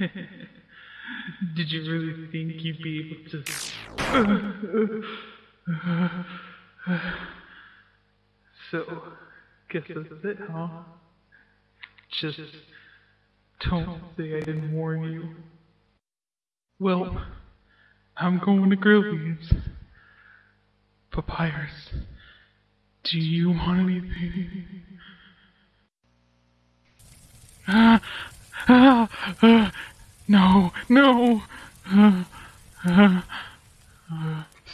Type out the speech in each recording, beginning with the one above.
Did you really think you'd be able to? so, guess that's it, huh? Just don't say I didn't warn you. Well, I'm going to Grillby's. Papyrus, do you want anything? Ah, ah, no, no. Ah.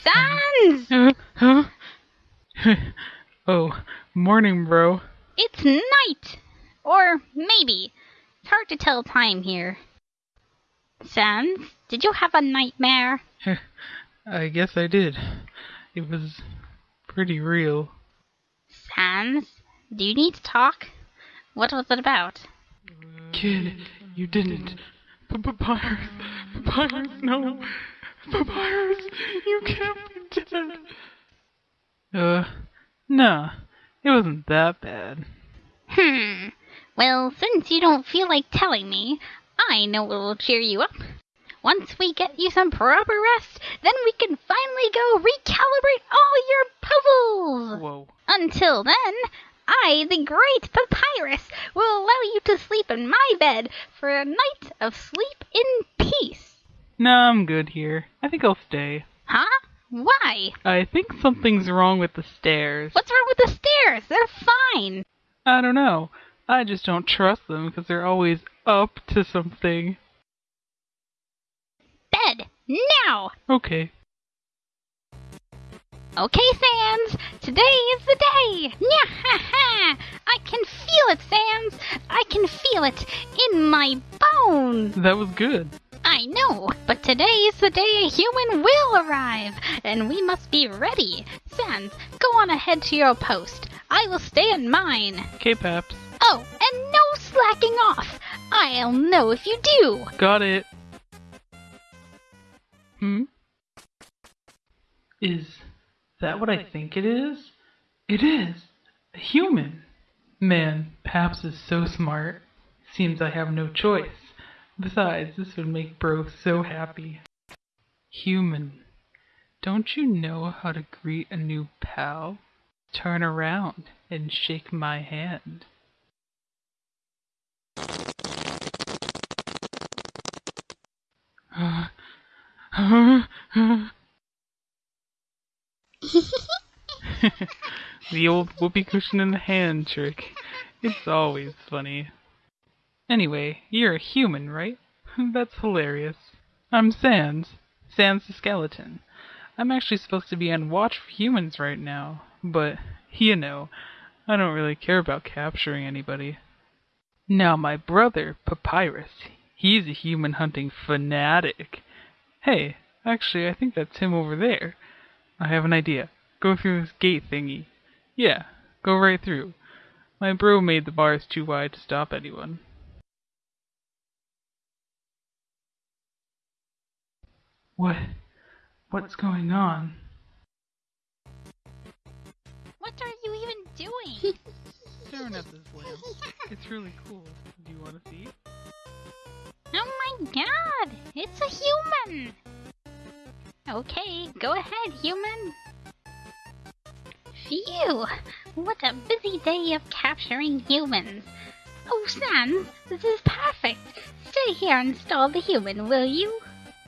Sans! Huh? oh, morning, bro. It's night! Or maybe. It's hard to tell time here. Sans, did you have a nightmare? I guess I did. It was pretty real. Sans, do you need to talk? What was it about? Kid, you didn't. Papyrus, Papyrus, no. Papyrus, you can't be dead. Uh, no, it wasn't that bad. Hmm. Well, since you don't feel like telling me, I know what will cheer you up. Once we get you some proper rest, then we can finally go recalibrate all your puzzles. Whoa. Until then, I, the great Papyrus, will allow you to sleep in my bed for a night of sleep in peace. Nah, I'm good here. I think I'll stay. Huh? Why? I think something's wrong with the stairs. What's wrong with the stairs? They're fine. I don't know. I just don't trust them because they're always up to something. Bed, now! Okay. Okay, Sans, today is the day! Nya ha ha! I can feel it, Sans! I can feel it in my bones! That was good. I know, but today is the day a human will arrive, and we must be ready. Sans, go on ahead to your post. I will stay in mine. Okay, Paps. Oh, and no slacking off. I'll know if you do. Got it. Hmm? Is that what I think it is? It is! A human! Man, Paps is so smart. Seems I have no choice. Besides, this would make Bro so happy. Human. Don't you know how to greet a new pal? Turn around and shake my hand. the old whoopee cushion in the hand trick. It's always funny. Anyway, you're a human, right? That's hilarious. I'm Sans. Sans the skeleton. I'm actually supposed to be on watch for humans right now, but, you know, I don't really care about capturing anybody. Now my brother, Papyrus, he's a human hunting fanatic. Hey, actually I think that's him over there. I have an idea. Go through this gate thingy. Yeah, go right through. My bro made the bars too wide to stop anyone. What? What's going on? What are you even doing? Staring at this lamp. It's really cool. Do you want to see? oh my god, it's a human. Okay, go ahead, human. Phew, what a busy day of capturing humans. Oh, Sans, this is perfect. Stay here and stall the human, will you?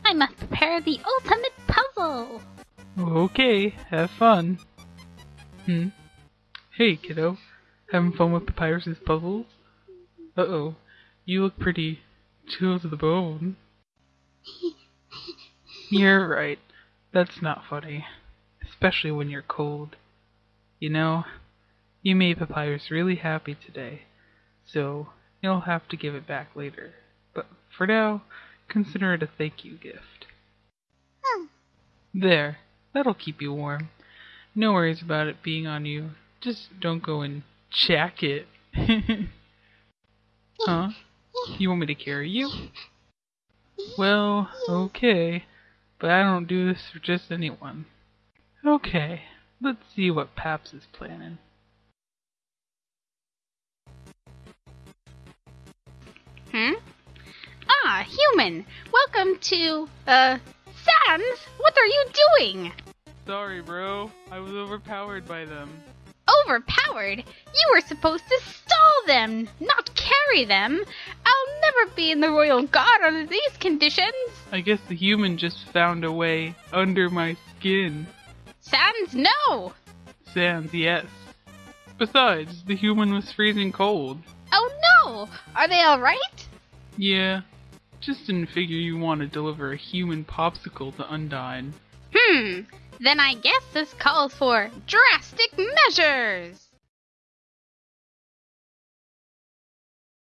I must prepare the ultimate puzzle. Okay, have fun. Hmm? Hey, kiddo. Having fun with Papyrus's puzzles? Uh-oh. You look pretty chill to the bone. You're right. That's not funny. Especially when you're cold. You know, you made Papyrus really happy today, so you'll have to give it back later. But for now, consider it a thank you gift. Hmm. There, that'll keep you warm. No worries about it being on you. Just don't go and jack it. huh? You want me to carry you? Well, okay. But I don't do this for just anyone. Okay, let's see what Paps is planning. Hmm? Ah, human. Welcome to, uh, Sans. What are you doing? Sorry, bro. I was overpowered by them. Overpowered? You were supposed to stall them, not carry them. I'll never be in the royal guard under these conditions. I guess the human just found a way under my skin. Sans, no! Sans, yes. Besides, the human was freezing cold. Oh no! Are they alright? Yeah, just didn't figure you want to deliver a human popsicle to Undyne. Hmm, then I guess this calls for drastic measures.